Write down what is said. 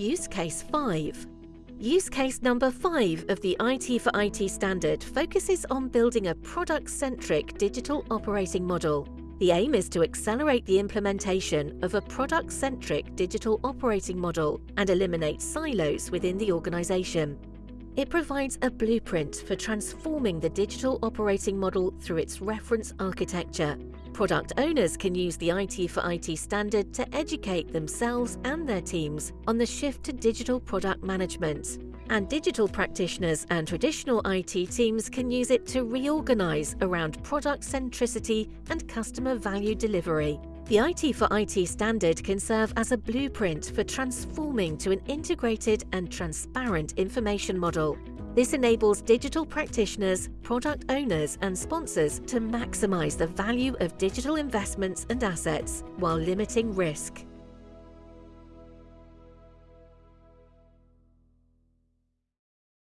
Use Case 5 Use case number 5 of the IT4IT standard focuses on building a product-centric digital operating model. The aim is to accelerate the implementation of a product-centric digital operating model and eliminate silos within the organization. It provides a blueprint for transforming the digital operating model through its reference architecture. Product owners can use the IT4IT standard to educate themselves and their teams on the shift to digital product management. And digital practitioners and traditional IT teams can use it to reorganize around product centricity and customer value delivery. The IT4IT standard can serve as a blueprint for transforming to an integrated and transparent information model. This enables digital practitioners, product owners and sponsors to maximize the value of digital investments and assets while limiting risk.